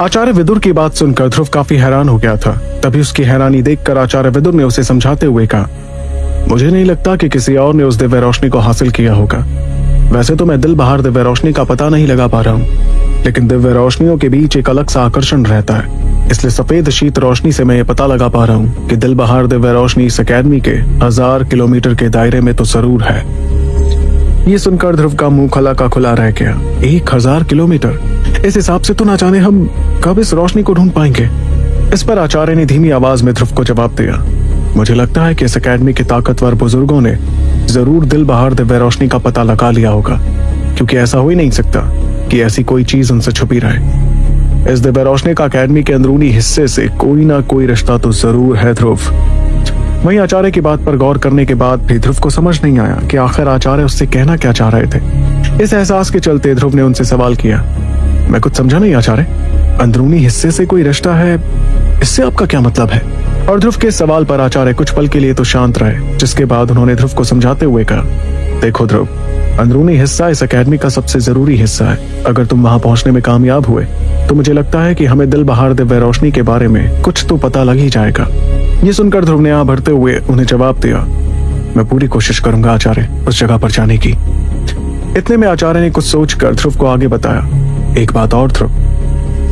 आचार्य विदुर की बात सुनकर ध्रुव काफ़ी हैरान हो गया था। तभी उसकी हैरानी देखकर आचार्य विदुर ने उसे समझाते हुए कहा, मुझे नहीं लगता कि किसी और ने उस दिव्य रोशनी को हासिल किया होगा। वैसे तो मैं दिल बहार दिव्य रोशनी का पता नहीं लगा पा रहा हूँ, लेकिन दिव्य रोशनियों के बीच एक अलग सा आकर्षण रहता है। इसलिए सफ़ेद शीत रोशनी से मैं ये पता लगा पा रहा हूँ कि दिल बहार दिव्य रोशनी इस अकेडमी के हज़ार किलोमीटर के दायरे में तो ज़रूर है। ये सुनकर ध्रुव का मुँह खला का खुला रह गया। एक हज़ार किलोमीटर। इस हिसाब से तो ना जाने हम कब इस रोशनी को ढूंढ पाएँगे। इस पर आचार्य ने धीमी आवाज़ में ध्रुव को जवाब दिया। मुझे लगता है कि इस अकेडमी के ताकतवर बुज़ुर्गों ने ज़रूर दिल बहार दिव्य रोशनी का पता लगा लिया होगा, क्योंकि ऐसा हो ही नहीं सकता कि ऐसी कोई चीज़ उनसे छुपी रहे। इस दिव्य रोशनी का अकेडमी के अंदरूनी हिस्से से कोई ना कोई रिश्ता तो ज़रूर है ध्रुव। वहीं आचार्य की बात पर गौर करने के बाद भी ध्रुव को समझ नहीं आया कि आखिर आचार्य उससे कहना क्या चाह रहे थे। इस एहसास के चलते ध्रुव ने उनसे सवाल किया, मैं कुछ समझा नहीं आचार्य? अंदरूनी हिस्से से कोई रिश्ता है? इससे आपका क्या मतलब है? और ध्रुव के सवाल पर आचार्य कुछ पल के लिए तो शांत रहे, जिसके बाद उन्होंने ध्रुव को समझाते हुए कहा, देखो ध्रुव, अंदरूनी हिस्सा इस अकेडमी का सबसे ज़रूरी हिस्सा है। अगर तुम वहाँ पहुँचने में कामयाब हुए तो मुझे लगता है कि हमें दिल बहार दिव्य रोशनी के बारे में कुछ तो पता लग ही जाएगा। ये सुनकर ध्रुव ने आ भरते हुए उन्हें जवाब दिया, मैं पूरी कोशिश करूँगा आचार्य उस जगह पर जाने की। इतने में आचार्य ने कुछ सोचकर ध्रुव को आगे बताया, एक बात और ध्रुव,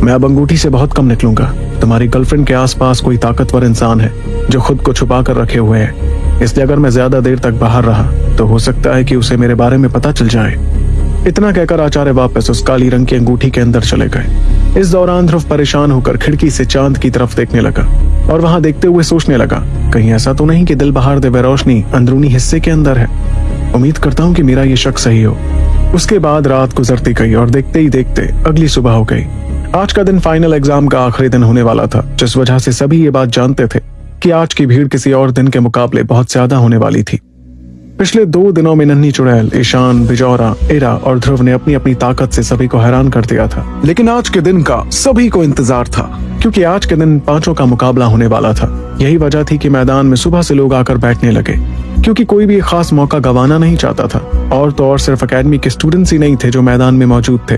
मैं अब अंगूठी से बहुत कम निकलूँगा। तुम्हारी गर्लफ्रेंड के आसपास कोई ताकतवर इंसान है जो खुद को छुपा कर रखे हुए है। इसलिए अगर मैं ज़्यादा देर तक बाहर रहा तो हो सकता है कि उसे मेरे बारे में पता चल जाए। इतना कहकर आचार्य वापस उस काली रंग की अंगूठी के अंदर चले गए। इस दौरान ध्रुव परेशान होकर खिड़की से चाँद की तरफ़ देखने लगा और वहाँ देखते हुए सोचने लगा, कहीं ऐसा तो नहीं कि दिल बहार दिव्य रोशनी अंदरूनी हिस्से के अंदर है। उम्मीद करता हूँ कि मेरा ये शक सही हो। उसके बाद रात गुजरती गई और देखते ही देखते अगली सुबह हो गई। आज का दिन फाइनल एग्ज़ाम का आखिरी दिन होने वाला था, जिस वजह से सभी ये बात जानते थे कि आज की भीड़ किसी और दिन के मुकाबले बहुत ज़्यादा होने वाली थी। पिछले दो दिनों में नन्ही चुड़ैल, ईशान, बिजौरा, इरा और ध्रुव ने अपनी अपनी ताकत से सभी को हैरान कर दिया था। लेकिन आज के दिन का सभी को इंतज़ार था, क्योंकि आज के दिन पाँचों का मुकाबला होने वाला था। यही वजह थी कि मैदान में सुबह से लोग आकर बैठने लगे, क्योंकि कोई भी खास मौका गंवाना नहीं चाहता था। और तो और सिर्फ़ अकेडमी के स्टूडेंट्स ही नहीं थे जो मैदान में मौजूद थे,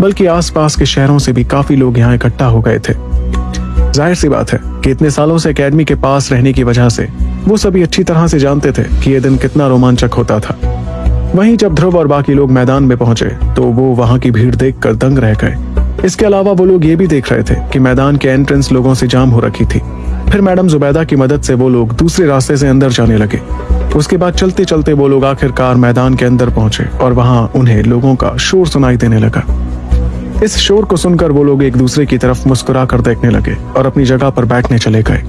बल्कि आसपास के शहरों से भी काफ़ी लोग यहाँ इकट्ठा हो गए थे। ज़ाहिर सी बात है कि इतने सालों से एकेडमी के पास रहने की वजह से वो सभी अच्छी तरह से जानते थे कि यह दिन कितना रोमांचक होता था। वहीं जब ध्रुव और बाकी लोग मैदान में पहुँचे तो वो वहाँ की भीड़ देखकर दंग रह गए। इसके अलावा वो लोग ये भी देख रहे थे कि मैदान के एंट्रेंस लोगों से जाम हो रखी थी। फिर मैडम जुबैदा की मदद से वो लोग दूसरे रास्ते से अंदर जाने लगे। उसके बाद चलते चलते वो लोग आखिरकार मैदान के अंदर पहुँचे और वहाँ उन्हें लोगों का शोर सुनाई देने लगा। इस शोर को सुनकर वो लोग एक दूसरे की तरफ़ मुस्कुरा कर देखने लगे और अपनी जगह पर बैठने चले गए।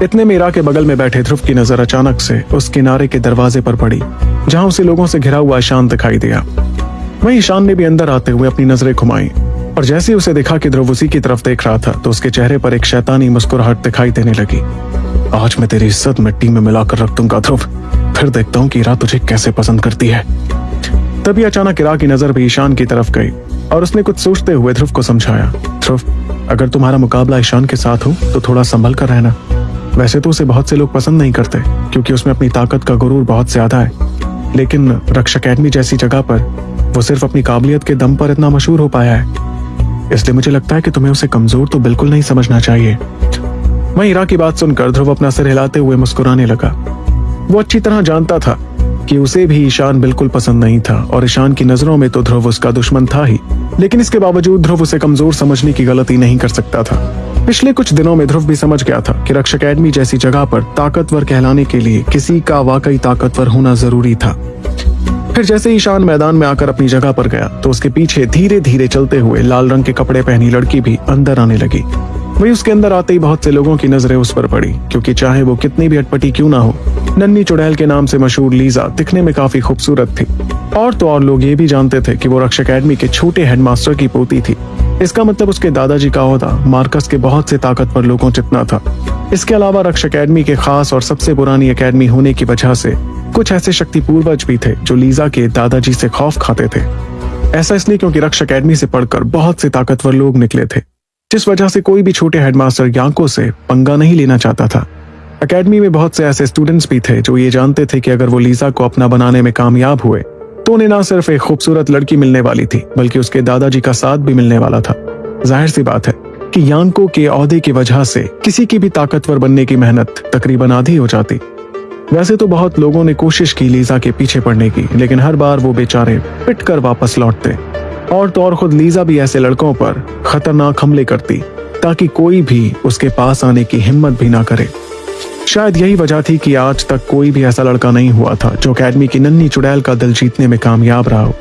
इतने में इरा के बगल में बैठे ध्रुव की नज़र अचानक से उस किनारे के दरवाजे पर पड़ी, जहाँ उसे लोगों से घिरा हुआ ईशान दिखाई दिया। वहीं ईशान ने भी अंदर आते हुए अपनी नज़रें घुमाई, और जैसे उसे देखा कि ध्रुव उसी की तरफ़ देख रहा था तो उसके चेहरे पर एक शैतानी मुस्कुराहट दिखाई देने लगी। आज मैं तेरी इज़्ज़त मिट्टी में मिलाकर रख दूँगा ध्रुव। फिर देखता हूँ कि इरा तुझे कैसे पसंद करती है। तभी अचानक इरा की नज़र भी ईशान की तरफ़ गई, और उसने कुछ सोचते हुए ध्रुव को समझाया, ध्रुव, अगर तुम्हारा मुकाबला ईशान के साथ हो तो थोड़ा संभल कर रहना। वैसे तो उसे बहुत से लोग पसंद नहीं करते, क्योंकि उसमें अपनी ताकत का गुरूर बहुत ज़्यादा है। लेकिन रक्षा अकेडमी जैसी जगह पर, वो सिर्फ़ अपनी काबिलियत के दम पर इतना मशहूर हो पाया है। इसलिए मुझे लगता है कि तुम्हें उसे कमज़ोर तो बिल्कुल नहीं समझना चाहिए। वहीं इरा की बात सुनकर ध्रुव अपना सिर हिलाते हुए मुस्कुराने लगा। वो अच्छी तरह जानता था कि उसे भी ईशान बिल्कुल पसंद नहीं था, और ईशान की नज़रों में तो ध्रुव उसका दुश्मन था ही। लेकिन इसके बावजूद ध्रुव उसे कमज़ोर समझने की गलती नहीं कर सकता था। पिछले कुछ दिनों में ध्रुव भी समझ गया था कि रक्षा अकेडमी जैसी जगह पर ताकतवर कहलाने के लिए किसी का वाकई ताकतवर होना ज़रूरी था। फिर जैसे ईशान मैदान में आकर अपनी जगह पर गया तो उसके पीछे धीरे धीरे चलते हुए लाल रंग के कपड़े पहनी लड़की भी अंदर आने लगी। वही उसके अंदर आते ही बहुत से लोगों की नज़रें उस पर पड़ी, क्योंकि चाहे वो कितनी भी अटपटी क्यों ना हो नन्नी चुड़ैल के नाम से मशहूर लीजा दिखने में काफ़ी खूबसूरत थी। और तो और लोग ये भी जानते थे कि वो रक्षा अकेडमी के छोटे हेडमास्टर की पोती थी। इसका मतलब उसके दादाजी का होता मार्कस के बहुत से ताकतवर लोगों जितना था। इसके अलावा रक्ष अकेडमी के खास और सबसे पुरानी अकेडमी होने की वजह से कुछ ऐसे शक्ति पूर्वज भी थे जो लीजा के दादाजी से खौफ खाते थे। ऐसा इसलिए क्योंकि रक्ष अकेडमी से पढ़कर बहुत से ताकतवर लोग निकले थे। जिस वजह से कोई भी छोटे हेडमास्टर यांको से पंगा नहीं लेना चाहता था। अकेडमी में बहुत से ऐसे स्टूडेंट्स भी थे जो ये जानते थे कि अगर वो लीजा को अपना बनाने में कामयाब हुए तो उन्हें ना सिर्फ़ एक खूबसूरत लड़की मिलने वाली थी, बल्कि उसके दादाजी का साथ भी मिलने वाला था। ज़ाहिर सी बात है कि यांको के औहदे की वजह से किसी की भी ताकतवर बनने की मेहनत तकरीबन आधी हो जाती। वैसे तो बहुत लोगों ने कोशिश की लीजा के पीछे पड़ने की, लेकिन हर बार वो बेचारे पिट वापस लौटते। और तो और खुद लीजा भी ऐसे लड़कों पर खतरनाक हमले करती, ताकि कोई भी उसके पास आने की हिम्मत भी ना करे। शायद यही वजह थी कि आज तक कोई भी ऐसा लड़का नहीं हुआ था जो अकेडमी की नन्ही चुड़ैल का दिल जीतने में कामयाब रहा हो।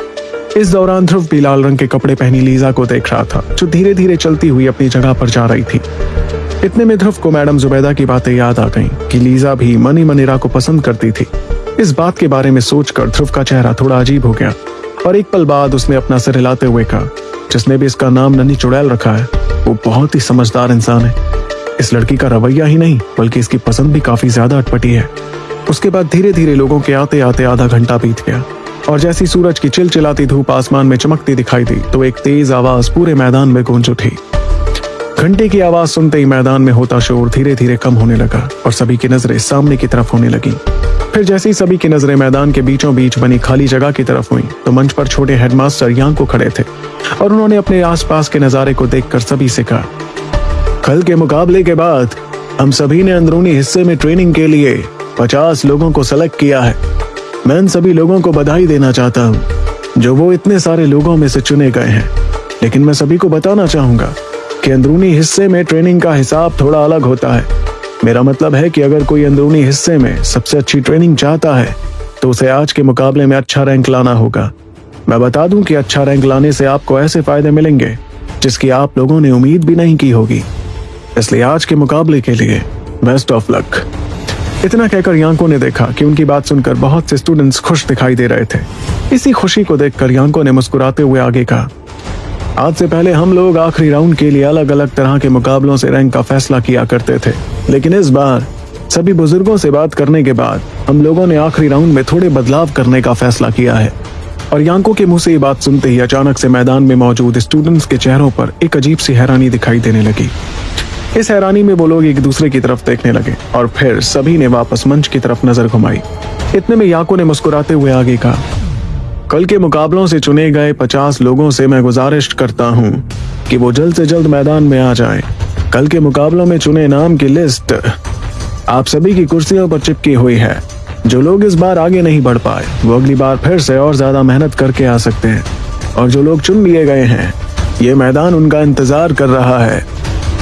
इस दौरान ध्रुव भी लाल रंग के कपड़े पहनी लीजा को देख रहा था, जो धीरे धीरे चलती हुई अपनी जगह पर जा रही थी। इतने में ध्रुव को मैडम जुबैदा की बातें याद आ गईं कि लीजा भी मनी मनीरा को पसंद करती थी। इस बात के बारे में सोचकर ध्रुव का चेहरा थोड़ा अजीब हो गया। और एक पल बाद उसने अपना सिर हिलाते हुए कहा, जिसने भी इसका नाम नन्ही चुड़ैल रखा है, वो बहुत ही समझदार इंसान है। इस लड़की का रवैया ही नहीं, बल्कि इसकी पसंद भी काफ़ी ज़्यादा अटपटी है। उसके बाद धीरे धीरे लोगों के आते आते आधा घंटा बीत गया, और जैसी सूरज की चिलचिलाती धूप आसमान में चमकती दिखाई दी तो एक तेज आवाज़ पूरे मैदान में गूंज उठी। घंटे की आवाज़ सुनते ही मैदान में होता शोर धीरे धीरे कम होने लगा, और सभी की नज़रें सामने की तरफ़ होने लगी। फिर जैसे ही सभी की नज़रें मैदान के बीचों बीच बनी खाली जगह की तरफ़ हुई तो मंच पर छोटे हेडमास्टर यहाँ को खड़े थे और उन्होंने अपने आसपास के नजारे को देखकर सभी से कहा, कल के मुकाबले के बाद हम सभी ने अंदरूनी हिस्से में ट्रेनिंग के लिए पचास लोगों को सेलेक्ट किया है। मैं इन सभी लोगों को बधाई देना चाहता हूँ, जो वो इतने सारे लोगों में से चुने गए हैं। लेकिन मैं सभी को बताना चाहूँगा कि अंदरूनी हिस्से में ट्रेनिंग का हिसाब थोड़ा अलग होता है। मेरा मतलब है कि अगर कोई अंदरूनी हिस्से में सबसे अच्छी ट्रेनिंग चाहता है तो उसे आज के मुकाबले में अच्छा रैंक लाना होगा। मैं बता दूँ कि अच्छा रैंक लाने से आपको ऐसे फ़ायदे मिलेंगे, जिसकी आप लोगों ने उम्मीद भी नहीं की होगी। इसलिए आज के मुकाबले के लिए बेस्ट ऑफ़ लक इतना कहकर यांको ने देखा कि उनकी बात सुनकर बहुत से स्टूडेंट्स खुश दिखाई दे रहे थे। इसी खुशी को देखकर यांको ने मुस्कुराते हुए आगे कहा आज से पहले हम लोग आखिरी राउंड के लिए अलग अलग तरह के मुकाबलों से रैंक का फैसला किया करते थे। लेकिन इस बार, सभी बुज़ुर्गों से बात करने के बाद, हम लोगों ने आखिरी राउंड में थोड़े बदलाव करने का फैसला किया है। और यांको के मुँह से ये बात सुनते ही अचानक से मैदान में मौजूद स्टूडेंट्स के चेहरों पर एक अजीब सी हैरानी दिखाई देने लगी। इस हैरानी में वो लोग एक दूसरे की तरफ़ देखने लगे और फिर सभी ने वापस मंच की तरफ़ नज़र घुमाई। इतने में याको ने मुस्कुराते हुए आगे कहा कल के मुकाबलों से चुने गए पचास लोगों से मैं गुजारिश करता हूँ कि वो जल्द से जल्द मैदान में आ जाएँ। कल के मुकाबलों में चुने नाम की लिस्ट आप सभी की कुर्सियों पर चिपकी हुई है। जो लोग इस बार आगे नहीं बढ़ पाए, वो अगली बार फिर से और ज़्यादा मेहनत करके आ सकते हैं। और जो लोग चुन लिए गए हैं, ये मैदान उनका इंतज़ार कर रहा है।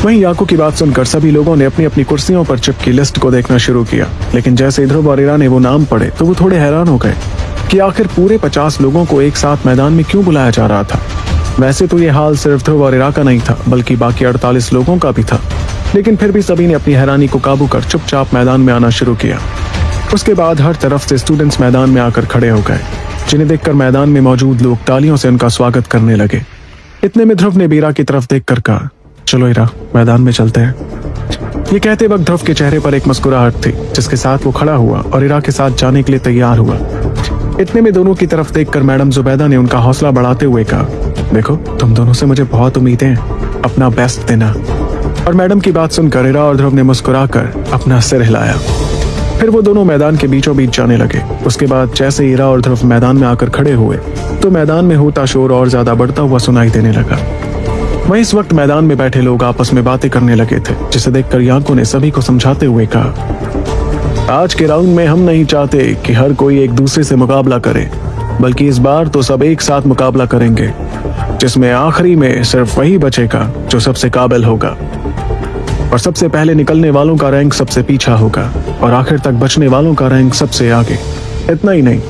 वहीं याकू की बात सुनकर सभी लोगों ने अपनी अपनी कुर्सियों पर चिपकी लिस्ट को देखना शुरू किया। लेकिन जैसे ध्रुव और ने वो नाम पढ़े तो वो थोड़े हैरान हो गए। कि आखिर पूरे पचास लोगों को एक साथ मैदान में क्यों बुलाया जा रहा था? वैसे तो ये हाल सिर्फ़ ध्रुव और इरा का नहीं था, बल्कि बाकी अड़तालीस लोगों का भी था। लेकिन फिर भी सभी ने अपनी हैरानी को काबू कर चुपचाप मैदान में आना शुरू किया। उसके बाद हर तरफ़ से स्टूडेंट्स मैदान में आकर खड़े हो गए, जिन्हें देखकर मैदान में मौजूद लोग तालियों से उनका स्वागत करने लगे। इतने में ध्रुव ने बीरा की तरफ़ देखकर कहा, चलो इरा, मैदान में चलते हैं। ये कहते वक्त ध्रुव के चेहरे पर एक मुस्कुराहट थी, जिसके साथ वो खड़ा हुआ और इरा के साथ जाने के लिए तैयार हुआ। इतने में दोनों की तरफ़ देखकर मैडम जुबैदा ने उनका हौसला बढ़ाते हुए कहा, देखो, तुम दोनों से मुझे बहुत उम्मीदें हैं, अपना बेस्ट देना। और मैडम की बात सुनकर इरा और ध्रुव ने मुस्कुराकर अपना सिर हिलाया। फिर वो दोनों मैदान के बीचों बीच जाने लगे। उसके बाद जैसे ईरा और ध्रुव मैदान में आकर खड़े हुए तो मैदान में होता शोर और ज़्यादा बढ़ता हुआ सुनाई देने लगा। वहीं इस वक्त मैदान में बैठे लोग आपस में बातें करने लगे थे, जिसे देखकर याको ने सभी को समझाते हुए कहा आज के राउंड में हम नहीं चाहते कि हर कोई एक दूसरे से मुकाबला करे, बल्कि इस बार तो सब एक साथ मुकाबला करेंगे, जिसमें आखिरी में सिर्फ़ वही बचेगा जो सबसे काबिल होगा। और सबसे पहले निकलने वालों का रैंक सबसे पीछा होगा, और आखिर तक बचने वालों का रैंक सबसे आगे। इतना ही नहीं,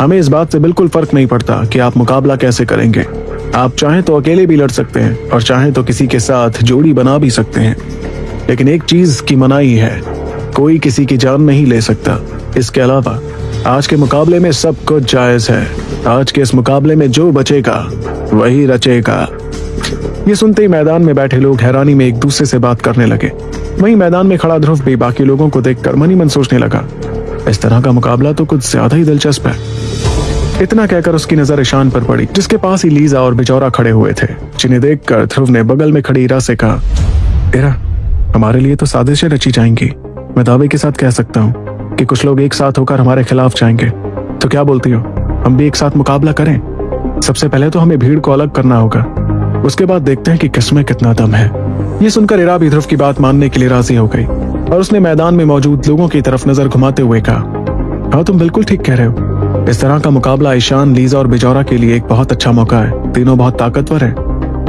हमें इस बात से बिल्कुल फ़र्क नहीं पड़ता कि आप मुकाबला कैसे करेंगे। आप चाहें तो अकेले भी लड़ सकते हैं, और चाहें तो किसी के साथ जोड़ी बना भी सकते हैं। लेकिन एक चीज़ की मनाही है कोई किसी की जान नहीं ले सकता। इसके अलावा, आज के मुकाबले में सब कुछ जायज़ है। आज के इस मुकाबले में जो बचेगा, वही रचेगा। ये सुनते ही मैदान में बैठे लोग हैरानी में एक दूसरे से बात करने लगे। वहीं मैदान में खड़ा ध्रुव भी बाकी लोगों को देखकर मनी मन सोचने लगा। इस तरह का मुकाबला तो कुछ ज़्यादा ही दिलचस्प है। इतना कहकर उसकी नज़र ईशान पर पड़ी, जिसके पास ही लीजा और बिचौरा खड़े हुए थे, जिन्हें देखकर ध्रुव ने बगल में खड़ी इरा से कहा इरा हमारे लिए तो साजिशें रची जाएँगी। मैं दावे के साथ कह सकता हूँ कि कुछ लोग एक साथ होकर हमारे खिलाफ जाएँगे। तो क्या बोलती हो? हम भी एक साथ मुकाबला करें? सबसे पहले तो हमें भीड़ को अलग करना होगा। उसके बाद देखते हैं कि किसमें कितना दम है। ये सुनकर इरा भी ध्रुव की बात मानने के लिए राज़ी हो गई और उसने मैदान में मौजूद लोगों की तरफ़ नज़र घुमाते हुए कहा हाँ तुम बिल्कुल ठीक कह रहे हो। इस तरह का मुकाबला ईशान, लीजा और बिजौरा के लिए एक बहुत अच्छा मौका है। तीनों बहुत ताकतवर है।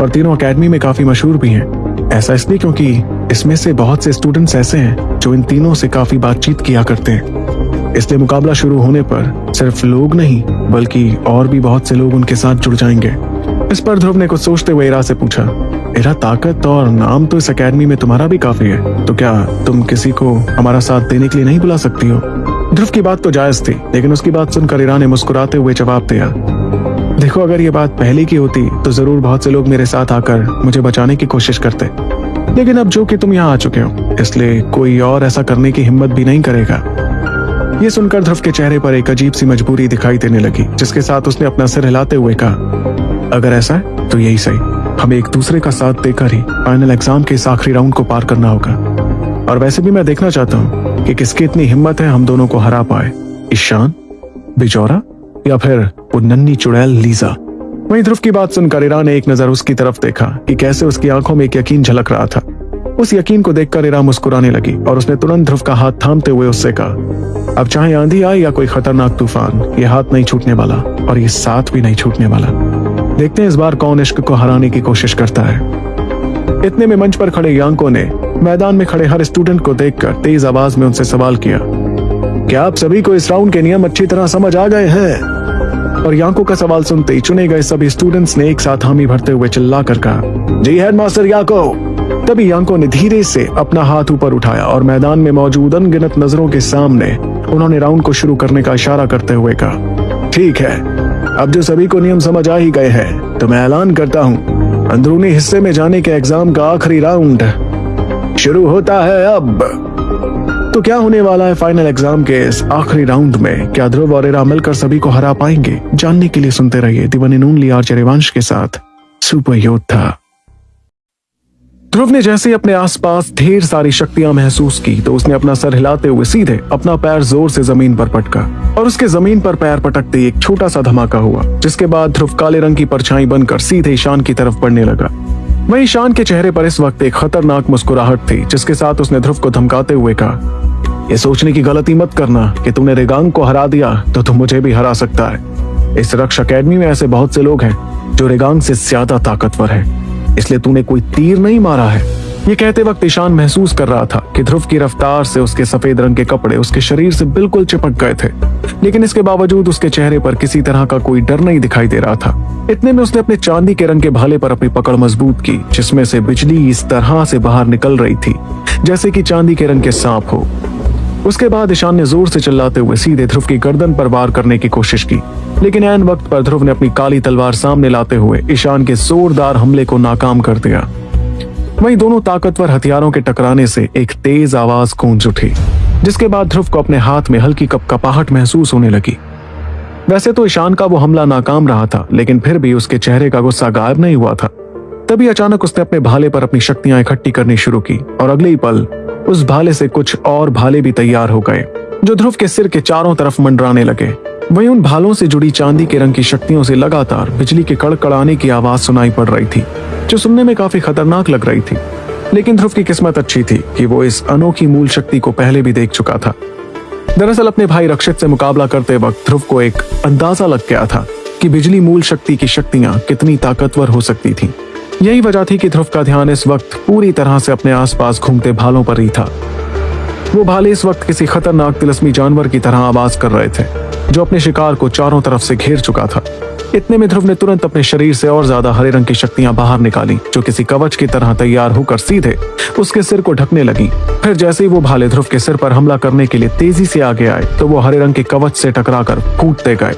और तीनों अकेडमी में काफ़ी मशहूर भी हैं। ऐसा इसलिए क्योंकि इसमें से बहुत से स्टूडेंट्स ऐसे हैं जो इन तीनों से काफ़ी बातचीत किया करते हैं। इसलिए मुकाबला शुरू होने पर सिर्फ़ लोग नहीं, बल्कि और भी बहुत से लोग उनके साथ जुड़ जाएँगे। इस पर ध्रुव ने कुछ सोचते हुए इरा से पूछा, इरा, ताकत और नाम तो इस अकेडमी में तुम्हारा भी काफ़ी है तो क्या तुम किसी को हमारा साथ देने के लिए नहीं बुला सकती हो? ध्रुव की बात तो जायज़ थी, लेकिन उसकी बात सुनकर इरा ने मुस्कुराते हुए जवाब दिया देखो, अगर ये बात पहले की होती तो ज़रूर बहुत से लोग मेरे साथ आकर मुझे बचाने की कोशिश करते। लेकिन अब जो कि तुम यहाँ आ चुके हो, इसलिए कोई और ऐसा करने की हिम्मत भी नहीं करेगा। ये सुनकर ध्रुव के चेहरे पर एक अजीब सी मजबूरी दिखाई देने लगी, जिसके साथ उसने अपना सिर हिलाते हुए कहा, अगर ऐसा है तो यही सही। हमें एक दूसरे का साथ देकर ही फाइनल एग्ज़ाम के इस आखिरी राउंड को पार करना होगा। और वैसे भी मैं देखना चाहता हूँ कि किसकी इतनी हिम्मत है हम दोनों को हरा पाए। ईशान, बिजौरा, या फिर वो नन्नी चुड़ैल लीजा। वहीं ध्रुव की बात सुनकर इरा ने एक नज़र उसकी तरफ़ देखा कि कैसे उसकी आँखों में एक यकीन झलक रहा था। उस यकीन को देखकर इरा मुस्कुराने लगी और उसने तुरंत ध्रुव का हाथ थामते हुए उससे कहा, अब चाहे आंधी आए या कोई खतरनाक तूफ़ान, ये हाथ नहीं छूटने वाला और ये साथ भी नहीं छूटने वाला। देखते हैं इस बार कौन इश्क को हराने की कोशिश करता है। इतने में मंच पर खड़े यांको ने मैदान में खड़े हर स्टूडेंट को देखकर तेज आवाज़ में उनसे सवाल किया, क्या आप सभी को इस राउंड के नियम अच्छी तरह समझ आ गए हैं? और यांको का सवाल सुनते ही चुने गए सभी स्टूडेंट्स ने एक साथ हामी भरते हुए चिल्ला कर कहा, जी हेडमास्टर याको। तभी यांको ने धीरे से अपना हाथ ऊपर उठाया और मैदान में मौजूद अनगिनत नज़रों के सामने उन्होंने राउंड को शुरू करने का इशारा करते हुए कहा, ठीक है, अब जो सभी को नियम समझ आ ही गए हैं तो मैं ऐलान करता हूँ, अंदरूनी हिस्से में जाने के एग्ज़ाम का आखिरी राउंड शुरू होता है अब। तो क्या होने वाला है फाइनल एग्ज़ाम के इस आखिरी राउंड में? क्या ध्रुव और इरा मिलकर सभी को हरा पाएँगे? जानने के लिए सुनते रहिए दिवानी नून लिया चरिवंश के साथ सुपर योद्धा ध्रुव ने जैसे अपने आसपास ढेर सारी शक्तियाँ महसूस की तो उसने अपना सर हिलाते हुए सीधे अपना पैर ज़ोर से ज़मीन पर पटका और उसके ज़मीन पर पैर पटकते एक छोटा सा धमाका हुआ, जिसके बाद ध्रुव काले रंग की परछाई बनकर सीधे ईशान की तरफ़ बढ़ने लगा। वही ईशान के चेहरे पर इस वक्त एक खतरनाक मुस्कुराहट थी, जिसके साथ उसने ध्रुव को धमकाते हुए कहा ये सोचने की गलती मत करना कि तुमने रेगांग को हरा दिया तो तुम मुझे भी हरा सकता है। इस रक्ष अकेडमी में ऐसे बहुत से लोग हैं जो रेगांग से ज़्यादा ताकतवर है। इसलिए तूने कोई तीर नहीं मारा है। ये कहते वक्त ईशान महसूस कर रहा था कि ध्रुव की रफ्तार से उसके सफ़ेद रंग के कपड़े उसके शरीर से बिल्कुल चिपक गए थे। लेकिन इसके बावजूद उसके चेहरे पर किसी तरह का कोई डर नहीं दिखाई दे रहा था। इतने में उसने अपने चांदी के रंग के भाले पर अपनी पकड़ मज़बूत की, जिसमें से बिजली इस तरह से बाहर निकल रही थी, जैसे कि चांदी के रंग के सांप हो। उसके बाद ईशान ने ज़ोर से चिल्लाते हुए सीधे ध्रुव की गर्दन पर वार करने की कोशिश की। लेकिन एन वक्त पर ध्रुव ने अपनी काली तलवार सामने लाते हुए ईशान के जोरदार हमले को नाकाम कर दिया। वहीं दोनों ताकतवर हथियारों के टकराने से एक तेज आवाज़ गूंज उठी, जिसके बाद ध्रुव को अपने हाथ में हल्की कपकपाहट महसूस होने लगी। वैसे तो ईशान का वो हमला नाकाम रहा था, लेकिन फिर भी उसके चेहरे का गुस्सा गायब नहीं हुआ था। तभी अचानक उसने अपने भाले पर अपनी शक्तियाँ इकट्ठी करनी शुरू की, और अगले ही पल उस भाले से कुछ और भाले भी तैयार हो गए, जो ध्रुव के सिर के चारों तरफ़ मंडराने लगे। वहीं उन भालों से जुड़ी चांदी के रंग की शक्तियों से लगातार बिजली के कड़कड़ाने की आवाज़ सुनाई पड़ रही थी, जो सुनने में काफ़ी खतरनाक लग रही थी। लेकिन ध्रुव की किस्मत अच्छी थी कि वो इस अनोखी मूल शक्ति को पहले भी देख चुका था। दरअसल अपने भाई रक्षित से मुकाबला करते वक्त ध्रुव को एक अंदाज़ा लग गया था कि बिजली मूल शक्ति की शक्तियाँ कितनी ताकतवर हो सकती थी। यही वजह थी कि ध्रुव का ध्यान इस वक्त पूरी तरह से अपने आसपास घूमते भालों पर ही था। वो भाले इस वक्त किसी खतरनाक तिलस्मी जानवर की तरह आवाज़ कर रहे थे, जो अपने शिकार को चारों तरफ़ से घेर चुका था। इतने में ध्रुव ने तुरंत अपने शरीर से और ज़्यादा हरे रंग की शक्तियाँ बाहर निकाली, जो किसी कवच की तरह तैयार होकर सीधे उसके सिर को ढकने लगी। फिर जैसे ही वो भाले ध्रुव के सिर पर हमला करने के लिए तेज़ी से आगे आए तो वो हरे रंग के कवच से टकराकर फूटते गए।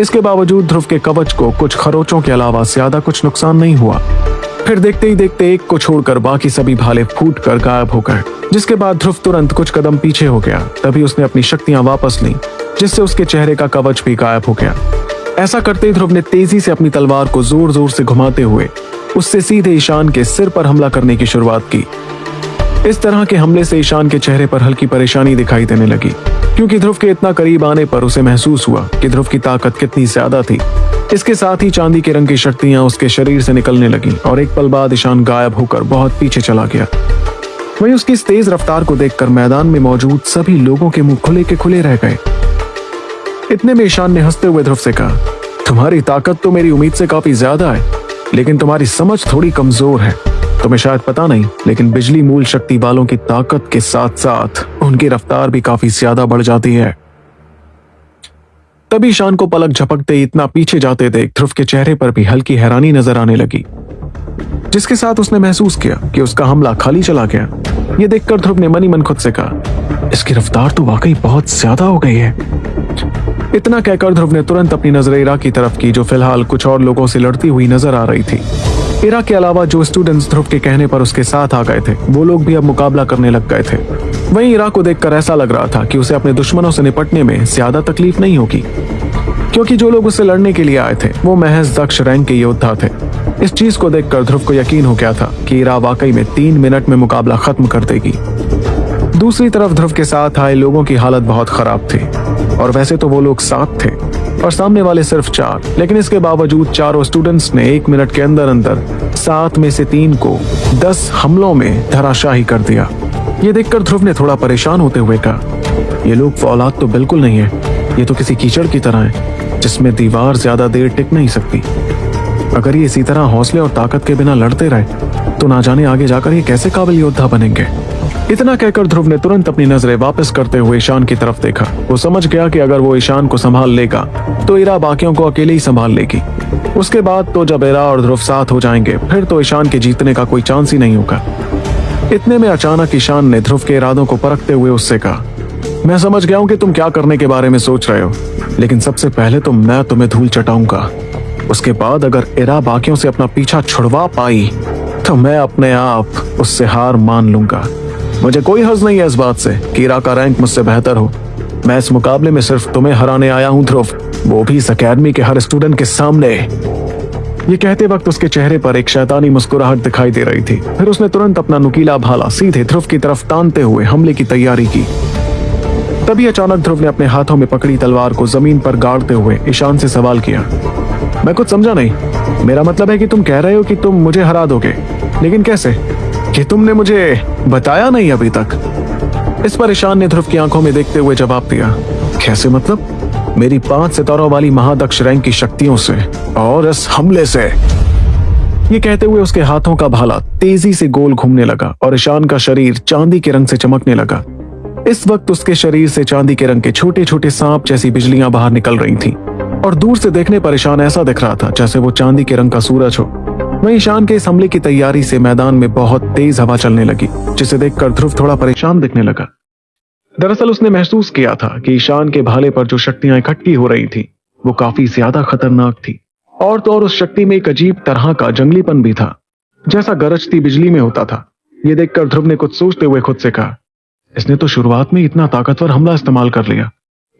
इसके बावजूद ध्रुव के कवच को कुछ खरोचों के अलावा ज़्यादा कुछ नुकसान नहीं हुआ। फिर देखते ही देखते एक को छोड़कर बाकी सभी भाले फूट कर गायब हो गए, जिसके बाद ध्रुव तुरंत कुछ कदम पीछे हो गया। तभी उसने अपनी शक्तियाँ वापस ली, जिससे उसके चेहरे का कवच भी गायब हो गया। ऐसा करते ध्रुव ने तेज़ी से अपनी तलवार को ज़ोर ज़ोर से घुमाते हुए उससे सीधे ईशान के सिर पर हमला करने की शुरुआत की। इस तरह के हमले से ईशान के चेहरे पर हल्की परेशानी दिखाई देने लगी, क्योंकि ध्रुव के इतना करीब आने पर उसे महसूस हुआ कि ध्रुव की ताकत कितनी ज़्यादा थी। इसके साथ ही चांदी के रंग की शक्तियाँ उसके शरीर से निकलने लगी और एक पल बाद ईशान गायब होकर बहुत पीछे चला गया। वहीं उसकी इस तेज रफ्तार को देखकर मैदान में मौजूद सभी लोगों के मुँह खुले के खुले रह गए। इतने में ईशान ने हँसते हुए ध्रुव से कहा, तुम्हारी ताकत तो मेरी उम्मीद से काफ़ी ज़्यादा है, लेकिन तुम्हारी समझ थोड़ी कमज़ोर है। तुम्हें शायद पता नहीं, लेकिन बिजली मूल शक्ति वालों की ताकत के साथ साथ उनकी रफ्तार भी काफ़ी ज़्यादा बढ़ जाती है। तभी शान को पलक झपकते इतना पीछे जाते देख ध्रुव के चेहरे पर भी हल्की हैरानी नज़र आने लगी, जिसके साथ उसने महसूस किया कि उसका हमला खाली चला गया। ये देखकर ध्रुव ने मनी मन खुद से कहा, इसकी रफ्तार तो वाकई बहुत ज़्यादा हो गई है। इतना कहकर ध्रुव ने तुरंत अपनी नज़र इरा की तरफ़ की, जो फ़िलहाल कुछ और लोगों से लड़ती हुई नज़र आ रही थी। इरा के अलावा जो स्टूडेंट्स ध्रुव के कहने पर उसके साथ आ गए थे, वो लोग भी अब मुकाबला करने लग गए थे। वहीं इरा को देखकर ऐसा लग रहा था कि उसे अपने दुश्मनों से निपटने में ज़्यादा तकलीफ़ नहीं होगी। क्योंकि जो लोग उससे लड़ने के लिए आए थे, वो महज दक्ष रैंक के योद्धा थे। इस चीज़ को देखकर ध्रुव को यकीन हो गया था कि इरा वाकई में तीन मिनट में मुकाबला खत्म कर देगी। दूसरी तरफ़ ध्रुव के साथ आए लोगों की हालत बहुत खराब थी। और वैसे तो वो लोग सात थे, और सामने वाले सिर्फ़ चार। लेकिन इसके बावजूद चारों स्टूडेंट्स ने एक मिनट के अंदर अंदर सात में से तीन को दस हमलों में धराशाही कर दिया। ये देखकर ध्रुव ने थोड़ा परेशान होते हुए कहा, ये लोग फौलाद तो बिल्कुल नहीं है। ये तो किसी कीचड़ की तरह है, जिसमें दीवार ज़्यादा देर टिक नहीं सकती। अगर ये इसी तरह हौसले और ताकत के बिना लड़ते रहे तो ना जाने आगे जाकर ये कैसे काबिल योद्धा बनेंगे? इतना कहकर ध्रुव ने तुरंत अपनी नज़रें वापस करते हुए ईशान की तरफ़ देखा। वो समझ गया कि अगर वो ईशान को संभाल लेगा तो इरा बाकियों को अकेले ही संभाल लेगी। उसके बाद तो जब इरा और ध्रुव साथ हो जाएँगे, फिर तो ईशान के जीतने का कोई चांस ही नहीं होगा। इतने में अचानक ईशान ने ध्रुव के इरादों को परखते हुए उससे कहा, मैं समझ गया हूँ कि तुम क्या करने के बारे में सोच रहे हो, लेकिन सबसे पहले तो मैं तुम्हें धूल चटाऊँगा। उसके बाद अगर इरा बाकियों से अपना पीछा छुड़वा पाई तो मैं अपने आप उससे हार मान लूँगा। मुझे कोई हर्ज नहीं है इस बात से कि इरा का रैंक मुझसे बेहतर हो। मैं इस मुकाबले में सिर्फ़ तुम्हें हराने आया हूँ, ध्रुव। वो भी इस अकेडमी के हर स्टूडेंट के सामने। ये कहते वक्त उसके चेहरे पर एक शैतानी मुस्कुराहट दिखाई दे रही थी। फिर उसने तुरंत अपना नुकीला भाला सीधे ध्रुव की तरफ़ तानते हुए हमले की तैयारी की। तभी अचानक ध्रुव ने अपने हाथों में पकड़ी तलवार को ज़मीन पर गाड़ते हुए ईशान से सवाल किया। मैं कुछ समझा नहीं। मेरा मतलब है कि तुम कह रहे हो कि तुम मुझे हरा दोगे। लेकिन कैसे? कि तुमने मुझे बताया नहीं अभी तक। इस पर ईशान ने ध्रुव की आँखों में देखते हुए जवाब दिया, कैसे मतलब? मेरी पाँच सितारों वाली महादक्ष रैंक की शक्तियों से और इस हमले से। ये कहते हुए उसके हाथों का भाला तेज़ी से गोल घूमने लगा और ईशान का शरीर चांदी के रंग से चमकने लगा। इस वक्त उसके शरीर से चांदी के रंग के छोटे छोटे सांप जैसी बिजलियाँ बाहर निकल रही थीं और दूर से देखने पर ईशान ऐसा दिख रहा था जैसे वो चांदी के रंग का सूरज हो। वहीं ईशान के इस हमले की तैयारी से मैदान में बहुत तेज हवा चलने लगी, जिसे देखकर ध्रुव थोड़ा परेशान दिखने लगा। दरअसल उसने महसूस किया था कि ईशान के भाले पर जो शक्तियाँ इकट्ठी हो रही थी, वो काफ़ी ज़्यादा खतरनाक थी। और तो और उस शक्ति में एक अजीब तरह का जंगलीपन भी था, जैसा गरजती बिजली में होता था। ये देखकर ध्रुव ने कुछ सोचते हुए खुद से कहा, इसने तो शुरुआत में इतना ताकतवर हमला इस्तेमाल कर लिया।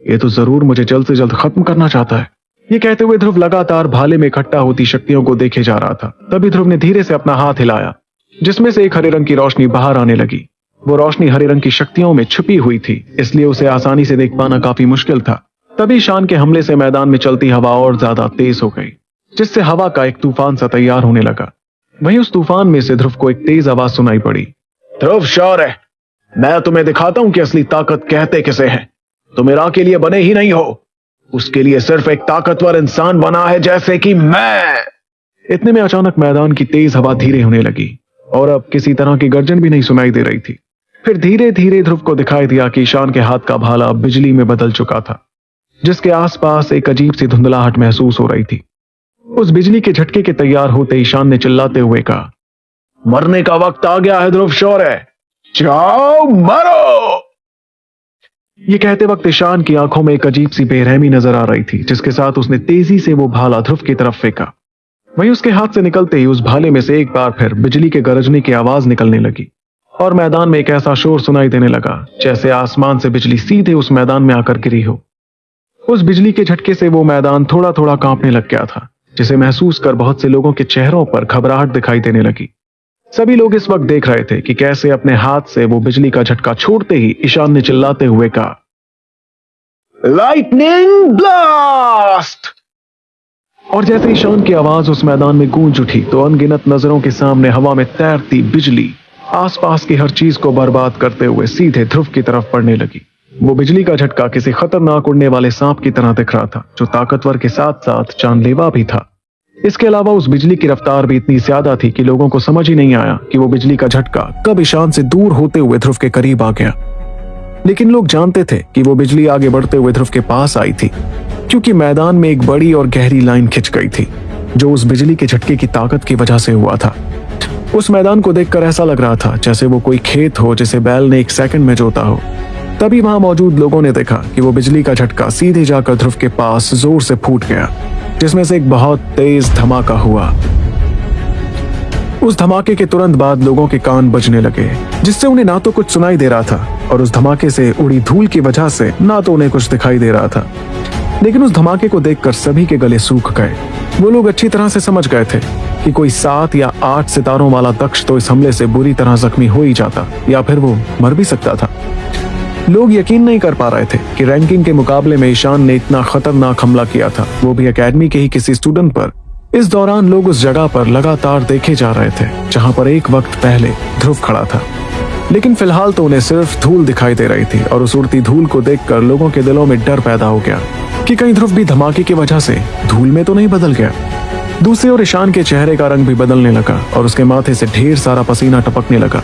ये तो ज़रूर मुझे जल्द से जल्द खत्म करना चाहता है। ये कहते हुए ध्रुव लगातार भाले में इकट्ठा होती शक्तियों को देखे जा रहा था। तभी ध्रुव ने धीरे से अपना हाथ हिलाया, जिसमें से एक हरे रंग की रोशनी बाहर आने लगी। वो रोशनी हरे रंग की शक्तियों में छुपी हुई थी, इसलिए उसे आसानी से देख पाना काफ़ी मुश्किल था। तभी शान के हमले से मैदान में चलती हवा और ज़्यादा तेज हो गई, जिससे हवा का एक तूफ़ान सा तैयार होने लगा। वहीं उस तूफ़ान में से ध्रुव को एक तेज आवाज़ सुनाई पड़ी। ध्रुव शौर है मैं तुम्हें दिखाता हूँ कि असली ताकत कहते किसे है। तुम मेरा के लिए बने ही नहीं हो। उसके लिए सिर्फ़ एक ताकतवर इंसान बना है, जैसे कि मैं। इतने में अचानक मैदान की तेज हवा धीरे होने लगी, और अब किसी तरह की गर्जन भी नहीं सुनाई दे रही थी। फिर धीरे धीरे ध्रुव को दिखाई दिया कि ईशान के हाथ का भाला बिजली में बदल चुका था, जिसके आसपास एक अजीब सी धुंधलाहट महसूस हो रही थी। उस बिजली के झटके के तैयार होते ईशान ने चिल्लाते हुए कहा, मरने का वक्त आ गया है ध्रुव शौर्य! जाओ, मरो! ये कहते वक्त ईशान की आँखों में एक अजीब सी बेरहमी नज़र आ रही थी, जिसके साथ उसने तेज़ी से वो भाला ध्रुव की तरफ़ फेंका। वहीं उसके हाथ से निकलते ही उस भाले में से एक बार फिर बिजली के गरजने की आवाज़ निकलने लगी और मैदान में एक ऐसा शोर सुनाई देने लगा, जैसे आसमान से बिजली सीधे उस मैदान में आकर गिरी हो। उस बिजली के झटके से वो मैदान थोड़ा थोड़ा कांपने लग गया था, जिसे महसूस कर बहुत से लोगों के चेहरों पर घबराहट दिखाई देने लगी। सभी लोग इस वक्त देख रहे थे कि कैसे अपने हाथ से वो बिजली का झटका छोड़ते ही ईशान ने चिल्लाते हुए कहा लाइटनिंग ब्लास्ट और जैसे ईशान की आवाज़ उस मैदान में गूंज उठी तो अनगिनत नज़रों के सामने हवा में तैरती बिजली आसपास की हर चीज़ को बर्बाद करते हुए सीधे ध्रुव की तरफ़ पड़ने लगी। वो बिजली का झटका किसी खतरनाक उड़ने वाले सांप की तरह दिख रहा था, जो ताकतवर के साथ साथ जानलेवा भी था। इसके अलावा उस बिजली की रफ्तार भी इतनी ज़्यादा थी कि लोगों को समझ ही नहीं आया कि वो बिजली का झटका कब ईशान से दूर होते हुए ध्रुव के करीब आ गया। लेकिन लोग जानते थे कि वो बिजली आगे बढ़ते हुए ध्रुव के पास आई थी, क्योंकि मैदान में एक बड़ी और गहरी लाइन खिंच गई थी, जो उस बिजली के झटके की ताकत की वजह से हुआ था। उस मैदान को देखकर ऐसा लग रहा था जैसे वो कोई खेत हो जिसे बैल ने एक सेकंड में जोता हो। तभी वहाँ मौजूद लोगों ने देखा कि वो बिजली का झटका सीधे जाकर ध्रुव के पास ज़ोर से फूट गया। जिसमें से एक बहुत तेज धमाका हुआ। उस धमाके के तुरंत बाद लोगों के कान बजने लगे, जिससे उन्हें ना तो कुछ सुनाई दे रहा था और उस धमाके से उड़ी धूल की वजह से ना तो उन्हें कुछ दिखाई दे रहा था। लेकिन उस धमाके को देखकर सभी के गले सूख गए। वो लोग अच्छी तरह से समझ गए थे कि कोई सात या आठ सितारों वाला दक्ष तो इस हमले से बुरी तरह जख्मी हो ही जाता, या फिर वो मर भी सकता था। लोग यकीन नहीं कर पा रहे थे कि रैंकिंग के मुकाबले में ईशान ने इतना खतरनाक हमला किया था। वो भी एकेडमी के ही किसी स्टूडेंट पर। इस दौरान लोग उस जगह पर लगातार देखे जा रहे थे, जहाँ पर एक वक्त पहले ध्रुव खड़ा था। लेकिन फ़िलहाल तो उन्हें सिर्फ़ धूल दिखाई दे रही थी और उस उड़ती धूल को देखकर लोगों के दिलों में डर पैदा हो गया कि कहीं ध्रुव भी धमाके की वजह से धूल में तो नहीं बदल गया। दूसरी ओर ईशान के चेहरे का रंग भी बदलने लगा और उसके माथे से ढेर सारा पसीना टपकने लगा।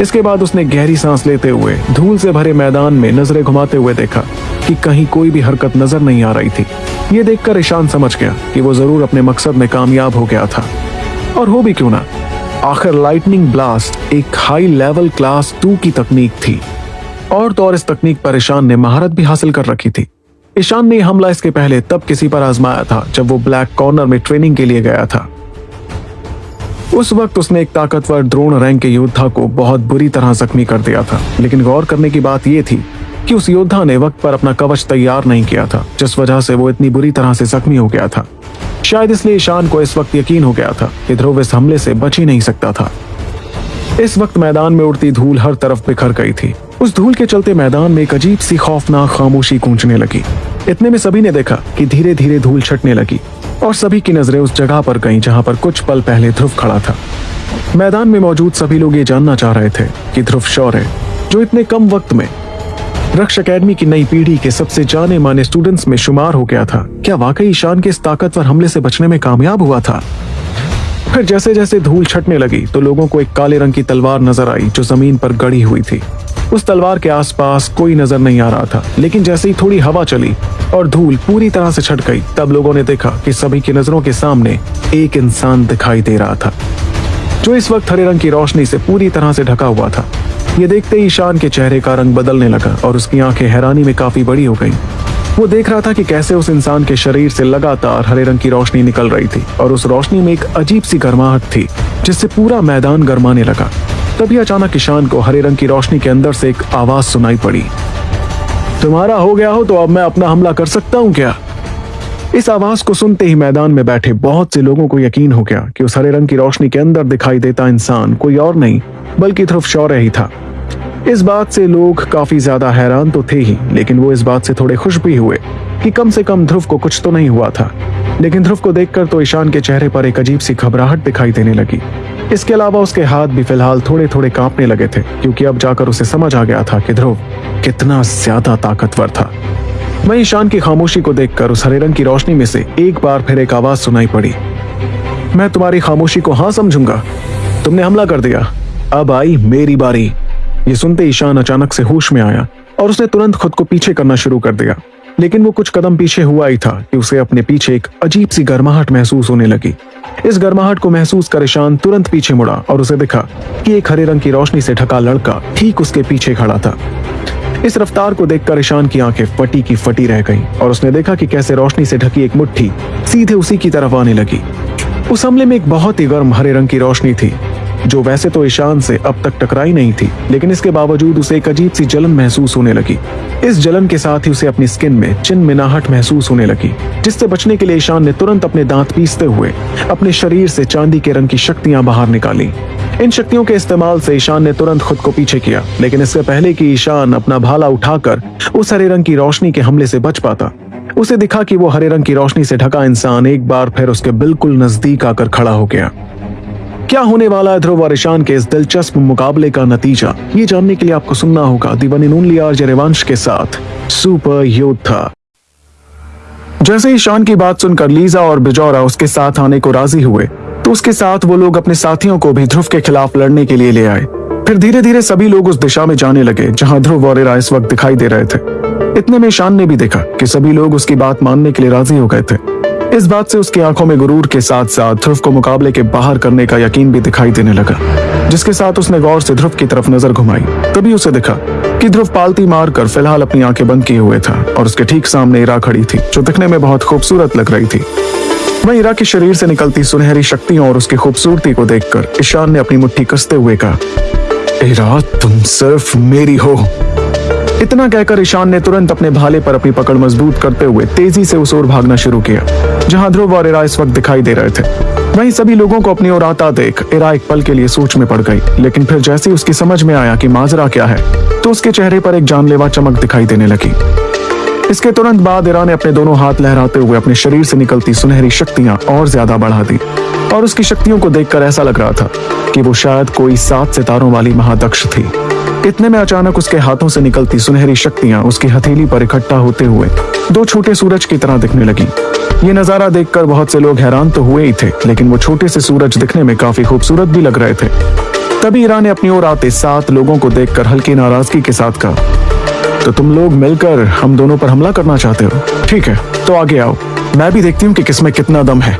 इसके बाद उसने गहरी सांस लेते हुए, धूल से भरे मैदान में नज़रें घुमाते हुए देखा कि कहीं कोई भी हरकत नज़र नहीं आ रही थी। ये देखकर ईशान समझ गया कि वो ज़रूर अपने मकसद में कामयाब हो गया था। और हो भी क्यों ना? आखिर लाइटनिंग ब्लास्ट एक हाई लेवल क्लास टू की तकनीक थी। और तो और इस तकनीक पर ईशान ने महारत भी हासिल कर रखी थी। ईशान ने हमला इसके पहले तब किसी पर आजमाया था, जब वो ब्लैक कॉर्नर में ट्रेनिंग के लिए गया था। उस वक्त उसने एक ताकतवर द्रोण रैंक के योद्धा को बहुत बुरी तरह जख्मी कर दिया था, लेकिन गौर करने की बात यह थी कि उस योद्धा ने वक्त पर अपना कवच तैयार नहीं किया था, जिस वजह से वो इतनी बुरी तरह से जख्मी हो गया था। शायद इसलिए ईशान को इस वक्त यकीन हो गया था कि ध्रुव इस हमले से बच ही नहीं सकता था। इस वक्त मैदान में उड़ती धूल हर तरफ़ बिखर गई थी। उस धूल के चलते मैदान में एक अजीब सी खौफनाक खामोशी गूंजने लगी। इतने में सभी ने देखा कि धीरे धीरे धूल छटने लगी और सभी की नज़रें उस जगह पर गईं जहाँ पर कुछ पल पहले ध्रुव खड़ा था। मैदान में मौजूद सभी लोग ये जानना चाह रहे थे कि ध्रुव शौर्य जो इतने कम वक्त में रक्ष अकेडमी की नई पीढ़ी के सबसे जाने माने स्टूडेंट्स में शुमार हो गया था। क्या वाकई ईशान के इस ताकतवर हमले से बचने में कामयाब हुआ था? फिर जैसे जैसे धूल छटने लगी तो लोगों को एक काले रंग की तलवार नज़र आई, जो ज़मीन पर गड़ी हुई थी उस तलवार के आसपास कोई नज़र नहीं आ रहा था, लेकिन जैसे ही थोड़ी हवा चली और धूल पूरी तरह से छट गई, तब लोगों ने देखा कि सभी की नज़रों के सामने एक इंसान दिखाई दे रहा था, जो इस वक्त हरे रंग की रोशनी से पूरी तरह से ढका हुआ था ये देखते ही ईशान के चेहरे का रंग बदलने लगा और उसकी आँखें हैरानी में काफ़ी बड़ी हो गईं। वो देख रहा था कि कैसे उस इंसान के शरीर से लगातार हरे रंग की रोशनी निकल रही थी और उस रोशनी में एक अजीब सी गर्माहट थी, जिससे पूरा मैदान गर्माने लगा। तभी अचानक ईशान को हरे रंग की रोशनी के अंदर से एक आवाज़ सुनाई पड़ी। तुम्हारा हो गया हो तो अब मैं अपना हमला कर सकता हूँ क्या? इस आवाज़ को सुनते ही मैदान में बैठे बहुत से लोगों को यकीन हो गया कि उस हरे रंग की रोशनी के अंदर दिखाई देता इंसान कोई और नहीं, बल्कि ध्रुव शौर्य ही था। इस बात से लोग काफ़ी ज़्यादा हैरान तो थे ही, लेकिन वो इस बात से थोड़े खुश भी हुए कि कम से कम ध्रुव को कुछ तो नहीं हुआ था। लेकिन ध्रुव को देखकर तो ईशान के चेहरे पर एक अजीब सी घबराहट दिखाई देने लगी। इसके अलावा उसके हाथ भी फ़िलहाल थोड़े थोड़े कांपने लगे थे, क्योंकि अब जाकर उसे समझ आ गया था कि ध्रुव कितना ज़्यादा ताकतवर था। वहीं ईशान की खामोशी को देखकर उस हरे रंग की रोशनी में से एक बार फिर एक आवाज़ सुनाई पड़ी। मैं तुम्हारी खामोशी को हाँ समझूँगा। तुमने हमला कर दिया। अब आई मेरी बारी। ये सुनते ईशान अचानक से होश में आया और उसने तुरंत खुद को पीछे करना शुरू कर दिया। लेकिन वो कुछ कदम पीछे हुआ ही था कि उसे अपने पीछे एक अजीब सी गर्माहट महसूस होने लगी। इस गर्माहट को महसूस कर ईशान तुरंत पीछे मुड़ा और उसे दिखा कि एक हरे रंग की रोशनी से ढका लड़का ठीक उसके पीछे खड़ा था। इस रफ्तार को देखकर ईशान की आँखें फटी की फटी रह गईं और उसने देखा कि कैसे रोशनी से ढकी एक मुट्ठी सीधे उसी की तरफ़ आने लगी। उस हमले में एक बहुत ही गर्म हरे रंग की रोशनी थी। जो वैसे तो ईशान से अब तक टकराई नहीं थी, लेकिन इसके बावजूद उसे एक अजीब सी जलन महसूस होने लगी। इस जलन के साथ ही उसे अपनी स्किन में चिन मिनाहट महसूस होने लगी, जिससे बचने के लिए ईशान ने तुरंत अपने दांत पीसते हुए अपने शरीर से चांदी के रंग की शक्तियाँ बाहर निकाली। इन शक्तियों के इस्तेमाल से ईशान ने तुरंत खुद को पीछे किया, लेकिन इससे पहले कि ईशान अपना भाला उठाकर उस हरे रंग की रोशनी के हमले से बच पाता। उसे दिखा कि वो हरे रंग की रोशनी से ढका इंसान एक बार फिर उसके बिल्कुल नज़दीक आकर खड़ा हो गया। क्या होने वाला है ध्रुव और ईशान के इस दिलचस्प मुकाबले का नतीजा? ये जानने के लिए आपको सुनना होगा दीवानी नून लिया जरेवांश के साथ सुपर योद्धा। जैसे ईशान की बात सुनकर लीजा और बिजौरा उसके साथ आने को राज़ी हुए तो उसके साथ वो लोग अपने साथियों को भी ध्रुव के खिलाफ लड़ने के लिए ले आए। फिर धीरे धीरे सभी लोग उस दिशा में जाने लगे, जहाँ ध्रुव और इरा इस वक्त दिखाई दे रहे थे। इतने में ईशान ने भी देखा कि सभी लोग उसकी बात मानने के लिए राज़ी हो गए थे। इस बात से उसकी आँखों में गुरूर के साथ साथ ध्रुव को मुकाबले के बाहर करने का यकीन भी दिखाई देने लगा, जिसके साथ उसने गौर से ध्रुव की तरफ़ नज़र घुमाई। तभी उसे दिखा कि ध्रुव पालती मारकर फ़िलहाल अपनी आँखें बंद किए हुए था और उसके ठीक सामने इरा खड़ी थी, जो दिखने में बहुत खूबसूरत लग रही थी। वहीं इरा के शरीर से निकलती सुनहरी शक्तियों और उसकी खूबसूरती को देखकर ईशान ने अपनी मुट्ठी कसते हुए कहा, इरा, तुम सिर्फ़ मेरी हो। इतना कहकर ईशान ने तुरंत अपने भाले पर अपनी पकड़ मज़बूत करते हुए तेज़ी से उस ओर भागना शुरू किया, जहाँ ध्रुव और इरा इस वक्त दिखाई दे रहे थे। वहीं सभी लोगों को अपनी ओर आता देख, इरा एक पल के लिए सोच में पड़ गई, लेकिन फिर जैसे उसकी समझ में आया कि माजरा क्या है तो उसके चेहरे पर एक जानलेवा चमक दिखाई देने लगी। इसके तुरंत बाद इरा ने अपने दोनों हाथ लहराते हुए अपने शरीर से निकलती सुनहरी शक्तियाँ और ज़्यादा बढ़ा दी, और उसकी शक्तियों को देखकर ऐसा लग रहा था कि वो शायद कोई सात सितारों वाली महादक्ष थी। इतने में अचानक उसके हाथों से निकलती सुनहरी शक्तियाँ उसकी हथेली पर इकट्ठा होते हुए दो छोटे सूरज की तरह दिखने लगी। ये नज़ारा देखकर बहुत से लोग हैरान तो हुए ही थे, लेकिन वो छोटे से सूरज दिखने में काफ़ी खूबसूरत भी लग रहे थे। तभी ईरा ने अपनी ओर आते सात लोगों को देखकर हल्की नाराज़गी के साथ कहा तो तुम लोग मिलकर हम दोनों पर हमला करना चाहते हो? ठीक है तो आगे आओ। मैं भी देखती हूँ कि किसमें कितना दम है।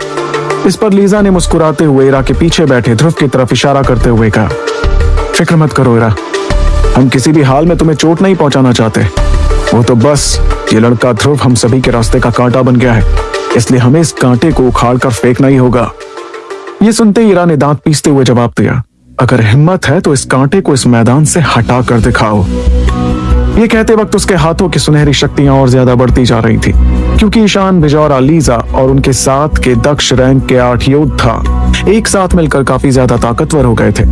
इस पर लीजा ने मुस्कुराते हुए इरा के पीछे बैठे ध्रुव की तरफ़ इशारा करते हुए कहा, फ़िक्र मत करो इरा हम किसी भी हाल में तुम्हें चोट नहीं पहुंचाना चाहते। वो तो बस, ये लड़का ध्रुव हम सभी के रास्ते का कांटा बन गया है। इसलिए हमें इस कांटे को उखाड़ कर फेंकना ही होगा। ये सुनते ईरा ने दांत पीसते हुए जवाब दिया, अगर हिम्मत है तो इस कांटे को इस मैदान से हटा कर दिखाओ। ये कहते वक्त उसके हाथों की सुनहरी शक्तियाँ और ज़्यादा बढ़ती जा रही थी, क्योंकि ईशान, बिजौरा लीजा और उनके साथ के दक्ष रैंक के आठ योद्धा एक साथ मिलकर काफ़ी ज़्यादा ताकतवर हो गए थे।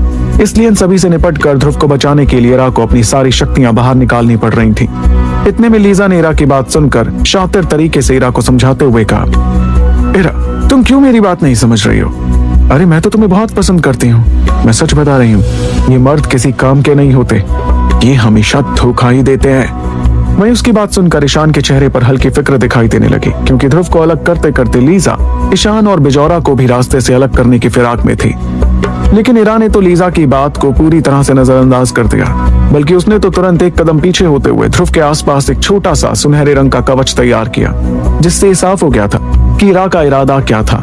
इसलिए इन सभी से निपट कर ध्रुव को बचाने के लिए इरा को अपनी सारी शक्तियाँ बाहर निकालनी पड़ रही थी। इतने में लीजा ने इरा की बात सुनकर शातिर तरीके से इरा को समझाते हुए कहा इरा तुम क्यों मेरी बात नहीं समझ रही हो? अरे, मैं तो तुम्हें बहुत पसंद करती हूँ। मैं सच बता रही हूँ, ये मर्द किसी काम के नहीं होते। ये हमेशा धोखा ही देते हैं। वहीं उसकी बात सुनकर ईशान के चेहरे पर हल्की फ़िक्र दिखाई देने लगी, क्योंकि ध्रुव को अलग करते करते लीजा, ईशान और बिजौरा को भी रास्ते से अलग करने की फिराक में थी। लेकिन ईरा ने तो लीजा की बात को पूरी तरह से नजरअंदाज कर दिया, बल्कि उसने तो तुरंत एक कदम पीछे होते हुए ध्रुव के आसपास एक छोटा सा सुनहरे रंग का कवच तैयार किया, जिससे साफ़ हो गया था कि इरा का इरादा क्या था।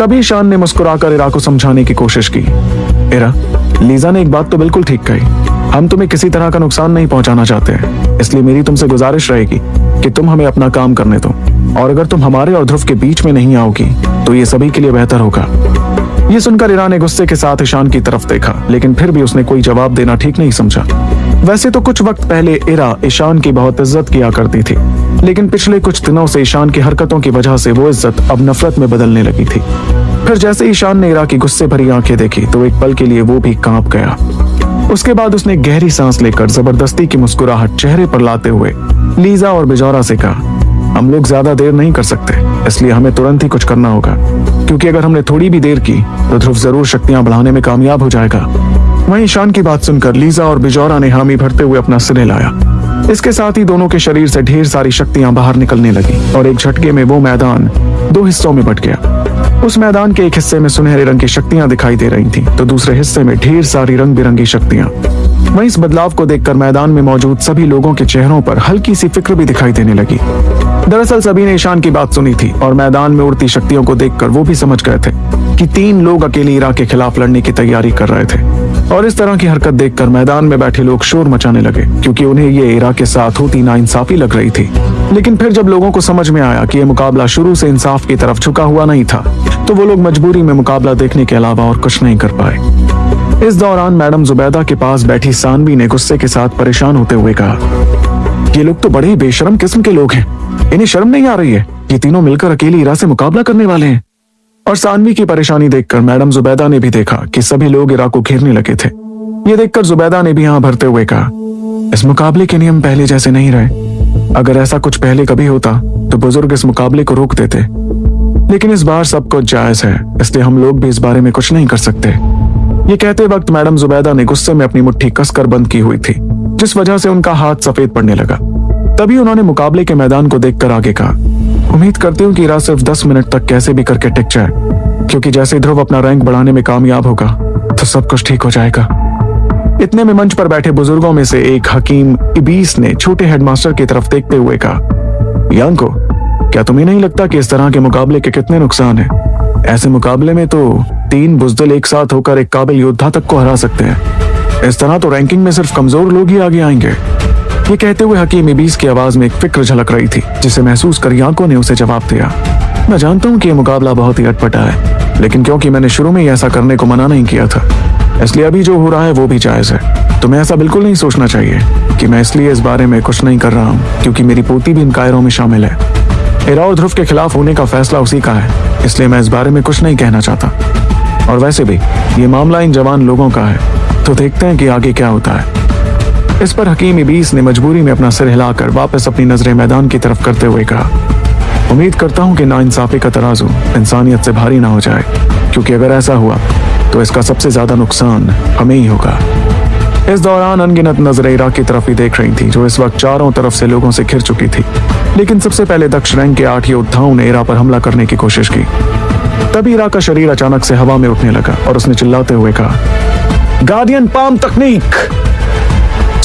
तभी शान ने मुस्कुराकर इरा को समझाने की कोशिश की। इरा, लीजा ने एक बात तो बिल्कुल ठीक कही। हम तुम्हें किसी तरह का नुकसान नहीं पहुंचाना चाहते। हैं इसलिए मेरी तुमसे गुजारिश रहेगी कि तुम हमें अपना काम करने दो। और अगर तुम हमारे और ध्रुव के बीच में नहीं आओगी तो ये सभी के लिए बेहतर होगा। ये सुनकर ईरा ने गुस्से के साथ ईशान की तरफ़ देखा, लेकिन फिर भी उसने कोई जवाब देना ठीक नहीं समझा। वैसे तो कुछ वक्त पहले इरा ईशान की बहुत इज़्ज़त किया करती थी, लेकिन पिछले कुछ दिनों से ईशान की हरकतों की वजह से वो इज़्ज़त अब नफरत में बदलने लगी थी। फिर जैसे ईशान ने इरा की गुस्से भरी आँखें देखी तो एक पल के लिए वो भी काँप गया। उसके बाद उसने गहरी सांस लेकर ज़बरदस्ती की मुस्कुराहट चेहरे पर लाते हुए लीजा और बिजौरा से कहा, हम लोग ज़्यादा देर नहीं कर सकते, इसलिए हमें तुरंत ही कुछ करना होगा। क्योंकि अगर हमने थोड़ी भी देर की तो ध्रुव ज़रूर शक्तियाँ बढ़ाने में कामयाब हो जाएगा। वहीं ईशान की बात सुनकर लीजा और बिजौरा ने हामी भरते हुए अपना सिर लाया। इसके साथ ही दोनों के शरीर से ढेर सारी शक्तियाँ बाहर निकलने लगी और एक झटके में वो मैदान दो हिस्सों में बट गया। उस मैदान के एक हिस्से में सुनहरे रंग की शक्तियाँ दिखाई दे रही थी तो दूसरे हिस्से में ढेर सारी रंग बिरंगी शक्तियाँ। वहीं इस बदलाव को देखकर मैदान में मौजूद सभी लोगों के चेहरों पर हल्की सी फ़िक्र भी दिखाई देने लगी। दरअसल सभी ने ईशान की बात सुनी थी और मैदान में उड़ती शक्तियों को देखकर वो भी समझ गए थे कि तीन लोग अकेले ईराक के खिलाफ लड़ने की तैयारी कर रहे थे। और इस तरह की हरकत देखकर मैदान में बैठे लोग शोर मचाने लगे, क्योंकि उन्हें ये इरा के साथ होती नाइंसाफी लग रही थी। लेकिन फिर जब लोगों को समझ में आया कि यह मुकाबला शुरू से इंसाफ की तरफ़ झुका हुआ नहीं था तो वो लोग मजबूरी में मुकाबला देखने के अलावा और कुछ नहीं कर पाए। इस दौरान मैडम जुबैदा के पास बैठी सानवी ने गुस्से के साथ परेशान होते हुए कहा, ये लोग तो बड़े ही बेशरम किस्म के लोग हैं। इन्हें शर्म नहीं आ रही है ये तीनों मिलकर अकेली इरा से मुकाबला करने वाले हैं। और सानवी की परेशानी देखकर मैडम जुबैदा ने भी देखा कि सभी लोग इरा को घेरने लगे थे। ये देखकर जुबैदा ने भी यहाँ भरते हुए कहा, इस मुकाबले के नियम पहले जैसे नहीं रहे। अगर ऐसा कुछ पहले कभी होता तो बुज़ुर्ग इस मुकाबले को रोक देते। लेकिन इस बार सब कुछ जायज़ है, इसलिए हम लोग भी इस बारे में कुछ नहीं कर सकते। ये कहते वक्त मैडम जुबैदा ने गुस्से में अपनी मुट्ठी कसकर बंद की हुई थी, जिस वजह से उनका हाथ सफ़ेद पड़ने लगा। तभी उन्होंने मुकाबले के मैदान को देखकर आगे कहा उम्मीद करती हूँ कि इरा सिर्फ़ दस मिनट तक कैसे भी करके टिक जाए, क्योंकि जैसे ध्रुव अपना रैंक बढ़ाने में कामयाब होगा तो सब कुछ ठीक हो जाएगा। इतने में मंच पर बैठे बुज़ुर्गों में से एक हकीम इबीस ने छोटे हेडमास्टर की तरफ़ देखते हुए कहा, यांको, क्या तुम्हें नहीं लगता कि इस तरह के मुकाबले के कितने नुकसान हैं? ऐसे मुकाबले में तो तीन बुजदल एक साथ होकर एक काबिल योद्धा तक को हरा सकते हैं। इस तरह तो रैंकिंग में सिर्फ़ कमज़ोर लोग ही आगे आएँगे। ये कहते हुए हकीम इबीस की आवाज़ में एक फ़िक्र झलक रही थी, जिसे महसूस कर यांको ने उसे जवाब दिया। मैं जानता हूँ कि यह मुकाबला बहुत ही अटपटा है, लेकिन क्योंकि मैंने शुरू में ही ऐसा करने को मना नहीं किया था, इसलिए अभी जो हो रहा है वो भी जायज़ है। तुम्हें ऐसा बिल्कुल नहीं सोचना चाहिए कि मैं इसलिए इस बारे में कुछ नहीं कर रहा हूँ, क्योंकि मेरी पोती भी इन कायरों में शामिल है। इरा और ध्रुव के खिलाफ होने का फैसला उसी का है, इसलिए मैं इस बारे में कुछ नहीं कहना चाहता। और वैसे भी, ये मामला इन जवान लोगों का है तो देखते हैं कि आगे क्या होता है। इस पर हकीम इबीस ने मजबूरी में अपना सिर हिलाकर वापस अपनी नज़रें मैदान की तरफ़ करते हुए कहा। उम्मीद करता हूँ कि नाइंसाफी का तराजू इंसानियत से भारी ना हो जाए, क्योंकि अगर ऐसा हुआ तो इसका सबसे ज़्यादा नुकसान हमें ही होगा। इस दौरान अनगिनत नज़रें इराक की तरफ़ ही देख रही थी, जो इस वक्त चारों तरफ़ से लोगों से घिर चुकी थी। लेकिन सबसे पहले दक्ष रैंक के आठ योद्धाओं ने इरा पर हमला करने की कोशिश की। तभी इरा का शरीर अचानक से हवा में उठने लगा और उसने चिल्लाते हुए कहा, गार्डियन पाम तकनीक!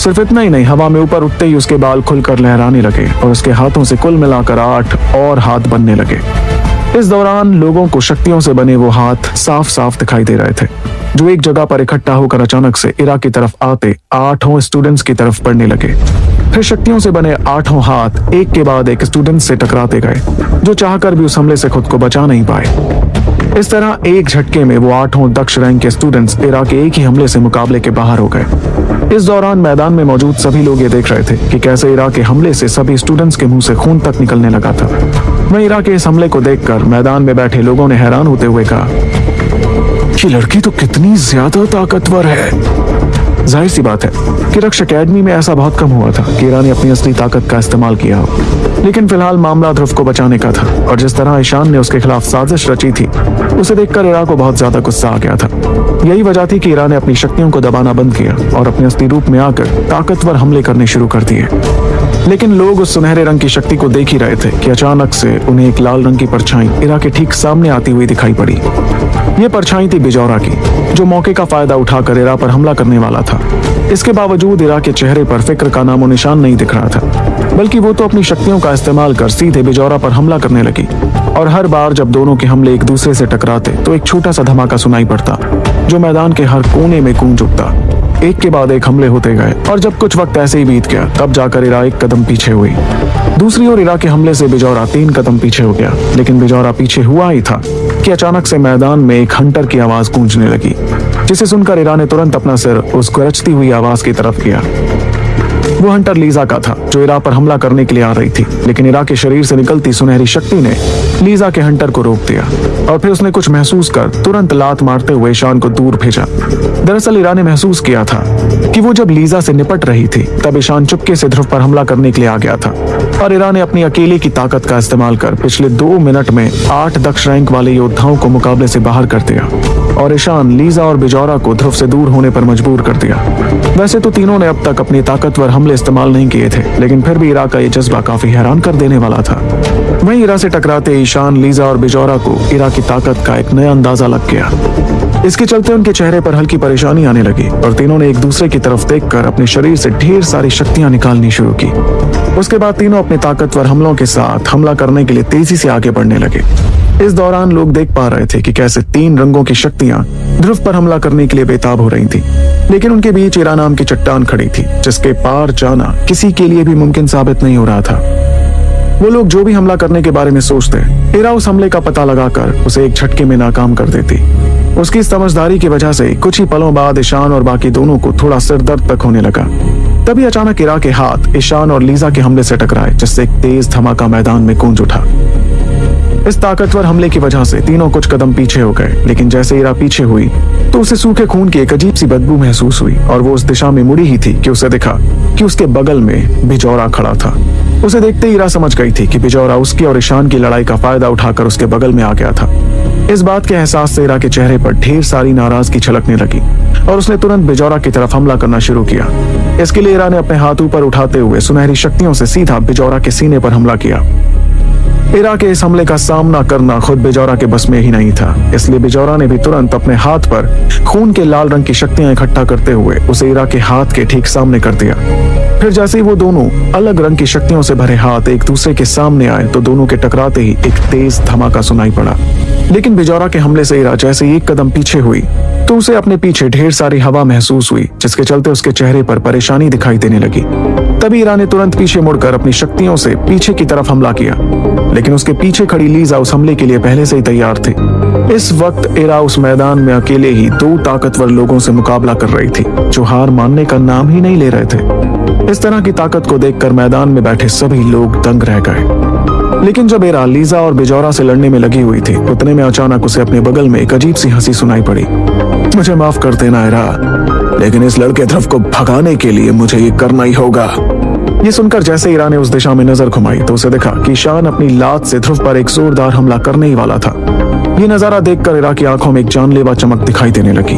सिर्फ़ इतना ही नहीं, हवा में ऊपर उठते ही उसके बाल खुलकर लहराने लगे और उसके हाथों से कुल मिलाकर आठ और हाथ बनने लगे। इस दौरान लोगों को शक्तियों से बने वो हाथ साफ़ साफ़ दिखाई दे रहे थे, जो एक जगह पर इकट्ठा होकर अचानक से इरा की तरफ़ आते आठों स्टूडेंट्स की तरफ़ पड़ने लगे। फिर शक्तियों से बने आठों हाथ एक के बाद एक स्टूडेंट से टकराते गए, जो चाहकर भी उस हमले से खुद को बचा नहीं पाए। इस तरह एक झटके में वो आठों दक्ष रैंक के स्टूडेंट्स इराक के एक ही हमले से मुकाबले के बाहर हो गए। इस दौरान मैदान में मौजूद सभी लोग ये देख रहे थे कि कैसे इराक के हमले से सभी स्टूडेंट्स के मुँह से खून तक निकलने लगा था। वहीं इराक के इस हमले को देखकर मैदान में बैठे लोगों ने हैरान होते हुए कहा कि लड़की तो कितनी ज़्यादा ताकतवर है। ज़ाहिर सी बात है कि रक्ष अकेडमी में ऐसा बहुत कम हुआ था कि ईरा ने अपनी असली ताकत का इस्तेमाल किया हो। लेकिन फ़िलहाल मामला ध्रुव को बचाने का था और जिस तरह ईशान ने उसके खिलाफ साजिश रची थी, उसे देखकर ईरा को बहुत ज़्यादा गुस्सा आ गया था। यही वजह थी कि ईरा ने अपनी शक्तियों को दबाना बंद किया और अपने असली रूप में आकर ताकतवर हमले करने शुरू कर दिए। लेकिन लोग उस सुनहरे रंग की शक्ति को देख ही रहे थे कि अचानक से उन्हें एक लाल रंग की परछाई इरा के ठीक सामने आती हुई दिखाई पड़ी। ये परछाई थी बिजौरा की, जो मौके का फ़ायदा उठाकर इरा पर हमला करने वाला था। इसके बावजूद इरा के चेहरे पर फ़िक्र का नामो निशान नहीं दिख रहा था, बल्कि वो तो अपनी शक्तियों का इस्तेमाल कर सीधे बिजौरा पर हमला करने लगी। और हर बार जब दोनों के हमले एक दूसरे से टकराते तो एक छोटा सा धमाका सुनाई पड़ता, जो मैदान के हर कोने में गूंज उठता। एक के बाद एक हमले होते गए, और जब कुछ वक्त ऐसे ही बीत गया, तब जाकर इरा एक कदम पीछे हुई। दूसरी ओर इरा के हमले से बिजौरा तीन कदम पीछे हो गया, लेकिन बिजौरा पीछे हुआ ही था। कि अचानक से मैदान में एक हंटर की आवाज़ गूंजने लगी, जिसे सुनकर इरा ने तुरंत अपना सिर उस गरजती हुई आवाज़ की तरफ़ किया। वो हंटर लीजा का था, जो इरा पर हमला करने के लिए आ रही थी। लेकिन इरा के शरीर से निकलती सुनहरी शक्ति ने लीजा के हंटर को रोक दिया। और फिर उसने कुछ महसूस कर, तुरंत लात मारते हुए ईशान को दूर भेजा। दरअसल ईरा ने महसूस किया था कि वो जब लीजा से निपट रही थी, तब ईशान चुपके से ध्रुव पर हमला करने के लिए आ गया था। और इरा ने अपनी अकेले की ताकत का इस्तेमाल कर पिछले दो मिनट में आठ दक्ष रैंक वाले योद्धाओं को मुकाबले से बाहर कर दिया। और ईशान लीजा और बिजौरा को ध्रुव से दूर होने पर मजबूर कर दिया। वैसे तो तीनों ने अब तक अपनी ताकतवर हमले इस्तेमाल नहीं किए थे, लेकिन फिर भी इरा का ये जज्बा काफ़ी हैरान कर देने वाला था। वहीं इरा से टकराते ईशान, लीजा और बिजौरा को इरा की ताकत का एक नया अंदाज़ा लग गया। इसके चलते उनके चेहरे पर हल्की परेशानी आने लगी, और तीनों ने एक दूसरे की तरफ़ देखकर अपने शरीर से ढेर सारी शक्तियाँ निकालनी शुरू की। उसके बाद तीनों अपने ताकतवर हमलों के साथ हमला करने के लिए तेज़ी से आगे बढ़ने लगे। इस दौरान लोग देख पा रहे थे कि कैसे तीन रंगों की शक्तियाँ ध्रुव पर हमला करने के लिए बेताब हो रही थी। लेकिन उनके बीच इरा नाम की चट्टान खड़ी थी, जिसके पार जाना किसी के लिए भी मुमकिन साबित नहीं हो रहा था। वो लोग जो भी हमला करने के बारे में सोचते इरा उस हमले का पता लगाकर उसे एक झटके में नाकाम कर देती। उसकी समझदारी की वजह से कुछ ही पलों बाद ईशान और बाकी दोनों को थोड़ा सिर दर्द तक होने लगा। तभी अचानक इरा के हाथ, ईशान और लीजा के हमले से टकराए, जिससे एक तेज धमाका मैदान में गूंज उठा। इस ताकतवर हमले की वजह से तीनों कुछ कदम पीछे हो गए, लेकिन जैसे इरा पीछे हुई तो उसे सूखे खून की एक अजीब सी बदबू महसूस हुई, और वो उस दिशा में मुड़ी ही थी कि उसे दिखा कि उसके बगल में बिजौरा खड़ा था। उसे देखते ही इरा समझ गई थी कि बिजौरा उसकी और ईशान की लड़ाई का फ़ायदा उठाकर उसके बगल में आ गया था। इस बात के एहसास से इरा के चेहरे पर ढेर सारी नाराज़गी छलकने लगी, और उसने तुरंत बिजौरा की तरफ़ हमला करना शुरू किया। इसके लिए इरा ने अपने हाथ ऊपर उठाते हुए सुनहरी शक्तियों से सीधा बिजौरा के सीने पर हमला किया। इरा के इस हमले का सामना करना खुद बिजौरा के बस में ही नहीं था। इसलिए बिजौरा ने भी तुरंत अपने हाथ पर खून के लाल रंग की शक्तियाँ इकट्ठा करते हुए उसे इरा के हाथ के ठीक सामने कर दिया। फिर जैसे ही वो दोनों अलग रंग की शक्तियों से भरे हाथ एक दूसरे के सामने आए तो दोनों के टकराते ही एक तेज धमाका सुनाई पड़ा। लेकिन बिजौरा के हमले से इरा जैसे एक कदम पीछे हुई तो उसे अपने पीछे ढेर सारी हवा महसूस हुई, जिसके चलते उसके चेहरे पर परेशानी दिखाई देने लगी। तभी इरा ने तुरंत पीछे मुड़कर अपनी शक्तियों से पीछे की तरफ़ हमला किया। लेकिन उसके पीछे खड़ी लीजा उस हमले के लिए पहले से ही तैयार थी। इस वक्त इरा उस मैदान में अकेले ही दो ताकतवर लोगों से मुकाबला कर रही थी, जो हार मानने का नाम ही नहीं ले रहे थे। इस तरह की ताकत को देखकर मैदान में बैठे सभी लोग दंग रह गए। लेकिन जब एरा लीजा और बिजौरा से लड़ने में लगी हुई थी, उतने में अचानक उसे अपने बगल में एक अजीब सी हँसी सुनाई पड़ी। मुझे माफ़ कर देना एरा लेकिन इस लड़के ध्रुव को भगाने के लिए मुझे ये करना ही होगा। ये सुनकर जैसे ईरा ने उस दिशा में नज़र घुमाई तो उसे देखा कि शान अपनी लात से ध्रुव पर एक जोरदार हमला करने ही वाला था। ये नज़ारा देखकर इरा की आँखों में एक जानलेवा चमक दिखाई देने लगी,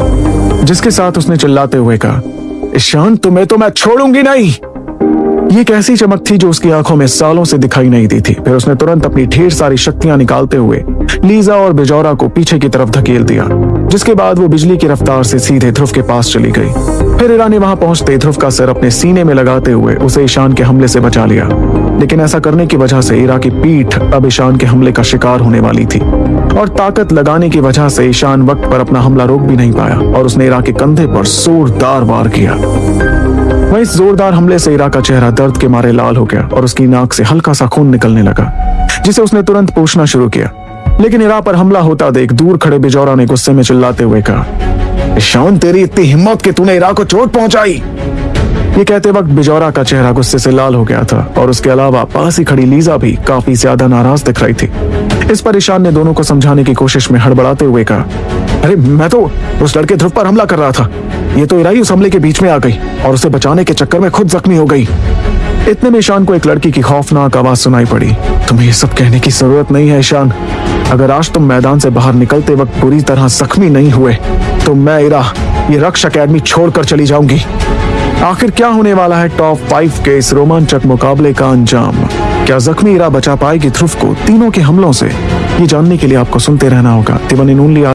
जिसके साथ उसने चिल्लाते हुए कहा ईशान तुम्हें तो मैं छोड़ूँगी नहीं! ये एक ऐसी चमक थी जो उसकी आँखों में सालों से दिखाई नहीं दी थी। फिर उसने तुरंत अपनी ढेर सारी शक्तियाँ निकालते हुए लीजा और बिजौरा को पीछे की तरफ़ धकेल दिया, जिसके बाद वो बिजली की रफ्तार से सीधे ध्रुव के पास चली गई। फिर ईरा ने वहाँ पहुँचते ध्रुव का सर अपने सीने में लगाते हुए उसे ईशान के हमले से बचा लिया। लेकिन ऐसा करने की वजह से ईरा की पीठ अब ईशान के हमले का शिकार होने वाली थी। और ताकत लगाने की वजह से ईशान वक्त पर अपना हमला रोक भी नहीं पाया और उसने ईरा के कंधे पर जोरदार वार किया। वहीं इस जोरदार हमले से ईरा का चेहरा दर्द के मारे लाल हो गया और उसकी नाक से हल्का सा खून निकलने लगा, जिसे उसने तुरंत पूछना शुरू किया। लेकिन ईरा पर हमला होता देख दूर खड़े बिजौरा ने गुस्से में चिल्लाते हुए कहा, शान तेरी इतनी हिम्मत कि तूने ईरा को चोट पहुंचाई? ये कहते वक्त बिजौरा का चेहरा गुस्से से लाल हो गया था और उसके अलावा पास ही खड़ी लीजा भी काफ़ी ज़्यादा नाराज़ दिख रही थी। इस पर ईशान ने दोनों को समझाने की कोशिश में हड़बड़ाते हुए कहा अरे, मैं तो उस लड़के ध्रुव पर हमला कर रहा था। ये तो इराई उस हमले के बीच में आ गई और उसे बचाने के चक्कर में खुद जख्मी हो गई। इतने में ईशान को एक लड़की की खौफनाक आवाज़ सुनाई पड़ी। तुम्हें ये सब कहने की ज़रूरत नहीं है, ईशान। अगर आज तुम मैदान से बाहर निकलते वक्त पूरी तरह जख्मी नहीं हुए तो मैं इरा, ये रक्ष अकेडमी छोड़कर चली जाऊँगी। आखिर क्या होने वाला है टॉप फाइव के इस रोमांचक मुकाबले का अंजाम? क्या जख्मी इरा बचा पाएगी ध्रुव को तीनों के हमलों से? ये जानने के लिए आपको सुनते रहना होगा। तिवन लिया।